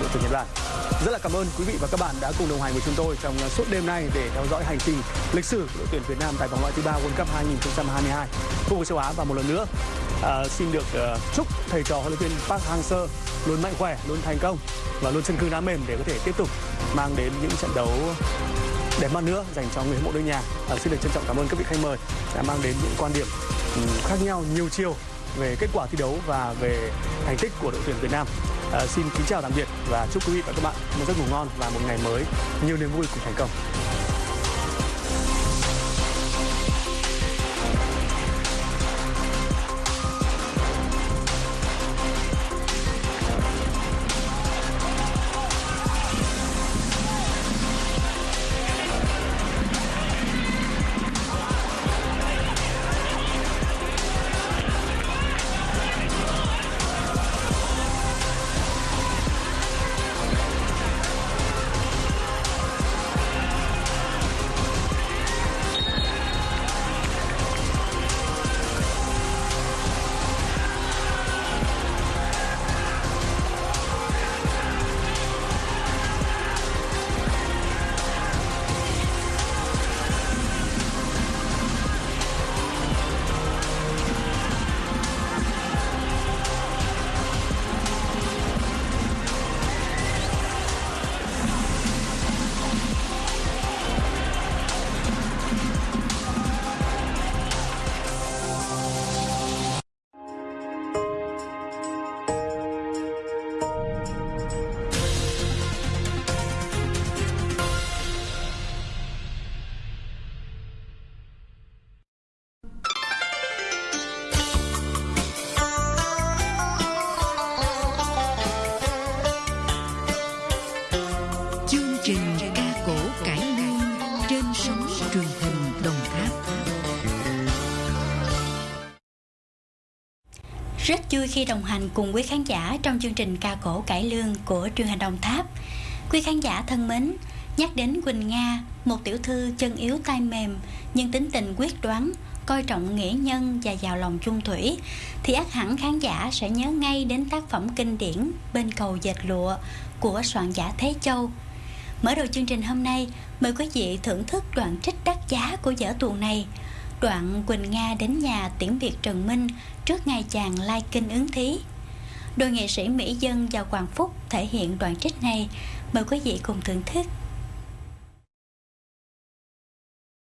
đội tuyển Nhật Bản. Rất là cảm ơn quý vị và các bạn đã cùng đồng hành với chúng tôi trong suốt đêm nay để theo dõi hành trình lịch sử của đội tuyển Việt Nam tại vòng loại thứ ba World Cup 2022 khu vực châu Á và một lần nữa à, xin được uh, chúc thầy trò huấn luyện viên Park Hang-seo luôn mạnh khỏe, luôn thành công và luôn chân cứng đá mềm để có thể tiếp tục mang đến những trận đấu đẹp mắt nữa dành cho người hâm mộ nước nhà. À, xin được trân trọng cảm ơn các vị khách mời đã mang đến những quan điểm um, khác nhau nhiều chiều về kết quả thi đấu và về thành tích của đội tuyển Việt Nam. À, xin kính chào tạm biệt và chúc quý vị và các bạn một giấc ngủ ngon và một ngày mới nhiều niềm vui cùng thành công. Sóng truyền hình Đồng Tháp. Rất vui khi đồng hành cùng quý khán giả trong chương trình ca cổ cải lương của truyền hình Đồng Tháp. Quý khán giả thân mến, nhắc đến Quỳnh Nga, một tiểu thư chân yếu tay mềm nhưng tính tình quyết đoán, coi trọng nghĩa nhân và giàu lòng chung thủy thì ác hẳn khán giả sẽ nhớ ngay đến tác phẩm kinh điển Bên cầu dệt lụa của soạn giả Thế Châu. Mở đầu chương trình hôm nay, mời quý vị thưởng thức đoạn trích đắt giá của vở tuồng này. Đoạn Quỳnh Nga đến nhà tiễn biệt Trần Minh trước ngày chàng lai kinh ứng thí. Đôi nghệ sĩ Mỹ Dân và Hoàng Phúc thể hiện đoạn trích này. Mời quý vị cùng thưởng thức.